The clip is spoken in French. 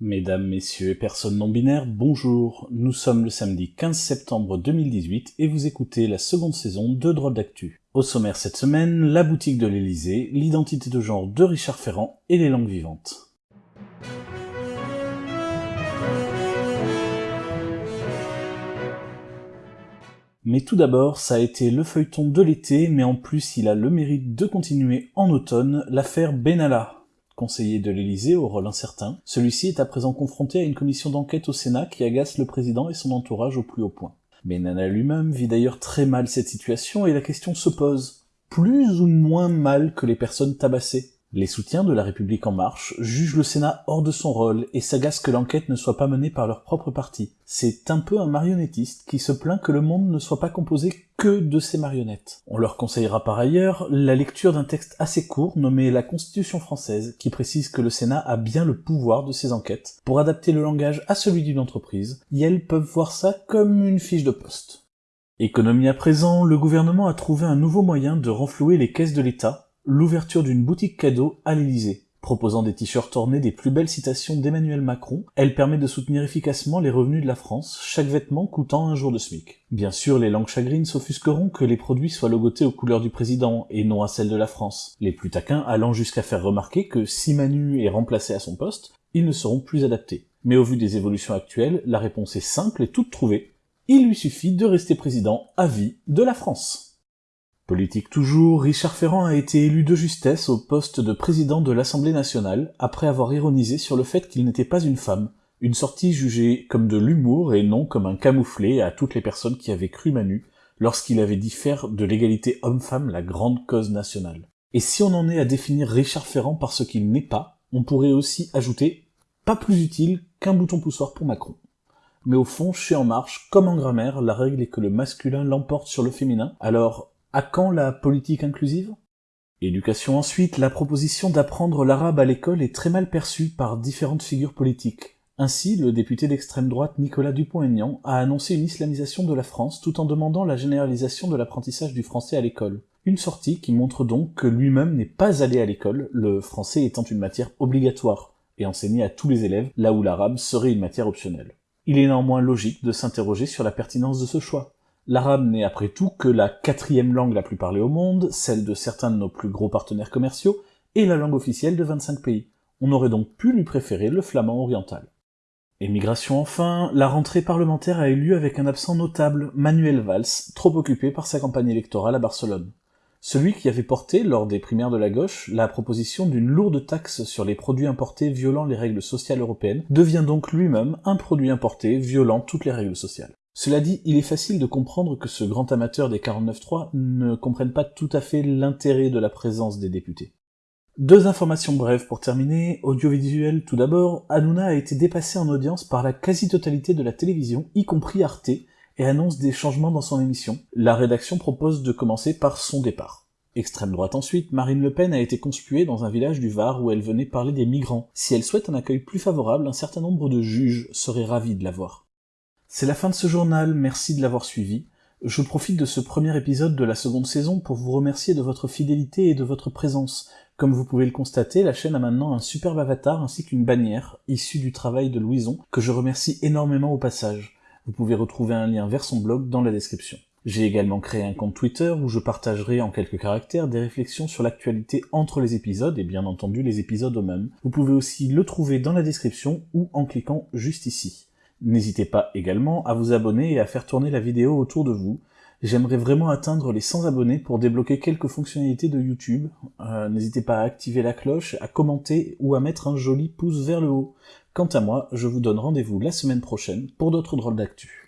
Mesdames, Messieurs et personnes non-binaires, bonjour. Nous sommes le samedi 15 septembre 2018 et vous écoutez la seconde saison de Drôle d'actu. Au sommaire cette semaine, la boutique de l'Elysée, l'identité de genre de Richard Ferrand et les langues vivantes. Mais tout d'abord, ça a été le feuilleton de l'été, mais en plus il a le mérite de continuer en automne, l'affaire Benalla, conseiller de l'Élysée au rôle incertain, celui-ci est à présent confronté à une commission d'enquête au Sénat qui agace le président et son entourage au plus haut point. Mais Nana lui-même vit d'ailleurs très mal cette situation et la question se pose. Plus ou moins mal que les personnes tabassées les soutiens de la République en marche jugent le Sénat hors de son rôle et s'agacent que l'enquête ne soit pas menée par leur propre parti. C'est un peu un marionnettiste qui se plaint que le monde ne soit pas composé que de ces marionnettes. On leur conseillera par ailleurs la lecture d'un texte assez court nommé La Constitution française qui précise que le Sénat a bien le pouvoir de ces enquêtes pour adapter le langage à celui d'une entreprise, et elles peuvent voir ça comme une fiche de poste. Économie à présent, le gouvernement a trouvé un nouveau moyen de renflouer les caisses de l'État l'ouverture d'une boutique cadeau à l'Élysée. Proposant des t-shirts ornés des plus belles citations d'Emmanuel Macron, elle permet de soutenir efficacement les revenus de la France, chaque vêtement coûtant un jour de SMIC. Bien sûr, les langues chagrines s'offusqueront que les produits soient logotés aux couleurs du président et non à celles de la France, les plus taquins allant jusqu'à faire remarquer que si Manu est remplacé à son poste, ils ne seront plus adaptés. Mais au vu des évolutions actuelles, la réponse est simple et toute trouvée. Il lui suffit de rester président à vie de la France. Politique toujours, Richard Ferrand a été élu de justesse au poste de président de l'Assemblée nationale, après avoir ironisé sur le fait qu'il n'était pas une femme, une sortie jugée comme de l'humour et non comme un camouflet à toutes les personnes qui avaient cru Manu, lorsqu'il avait dit faire de l'égalité homme-femme la grande cause nationale. Et si on en est à définir Richard Ferrand par ce qu'il n'est pas, on pourrait aussi ajouter pas plus utile qu'un bouton poussoir pour Macron. Mais au fond, chez En Marche, comme en grammaire, la règle est que le masculin l'emporte sur le féminin, alors à quand la politique inclusive? Éducation ensuite, la proposition d'apprendre l'arabe à l'école est très mal perçue par différentes figures politiques. Ainsi, le député d'extrême droite Nicolas Dupont-Aignan a annoncé une islamisation de la France tout en demandant la généralisation de l'apprentissage du français à l'école. Une sortie qui montre donc que lui-même n'est pas allé à l'école, le français étant une matière obligatoire, et enseigné à tous les élèves, là où l'arabe serait une matière optionnelle. Il est néanmoins logique de s'interroger sur la pertinence de ce choix. L'arabe n'est après tout que la quatrième langue la plus parlée au monde, celle de certains de nos plus gros partenaires commerciaux, et la langue officielle de 25 pays. On aurait donc pu lui préférer le flamand oriental. Émigration enfin, la rentrée parlementaire a eu lieu avec un absent notable, Manuel Valls, trop occupé par sa campagne électorale à Barcelone. Celui qui avait porté, lors des primaires de la gauche, la proposition d'une lourde taxe sur les produits importés violant les règles sociales européennes, devient donc lui-même un produit importé violant toutes les règles sociales. Cela dit, il est facile de comprendre que ce grand amateur des 49.3 ne comprenne pas tout à fait l'intérêt de la présence des députés. Deux informations brèves pour terminer. Audiovisuel tout d'abord, Hanouna a été dépassé en audience par la quasi-totalité de la télévision, y compris Arte, et annonce des changements dans son émission. La rédaction propose de commencer par son départ. Extrême droite ensuite, Marine Le Pen a été conspuée dans un village du Var où elle venait parler des migrants. Si elle souhaite un accueil plus favorable, un certain nombre de juges seraient ravis de la voir. C'est la fin de ce journal, merci de l'avoir suivi. Je profite de ce premier épisode de la seconde saison pour vous remercier de votre fidélité et de votre présence. Comme vous pouvez le constater, la chaîne a maintenant un superbe avatar ainsi qu'une bannière, issue du travail de Louison, que je remercie énormément au passage. Vous pouvez retrouver un lien vers son blog dans la description. J'ai également créé un compte Twitter où je partagerai en quelques caractères des réflexions sur l'actualité entre les épisodes et bien entendu les épisodes eux-mêmes. Vous pouvez aussi le trouver dans la description ou en cliquant juste ici. N'hésitez pas également à vous abonner et à faire tourner la vidéo autour de vous. J'aimerais vraiment atteindre les 100 abonnés pour débloquer quelques fonctionnalités de YouTube. Euh, n'hésitez pas à activer la cloche, à commenter ou à mettre un joli pouce vers le haut. Quant à moi, je vous donne rendez-vous la semaine prochaine pour d'autres drôles d'actu.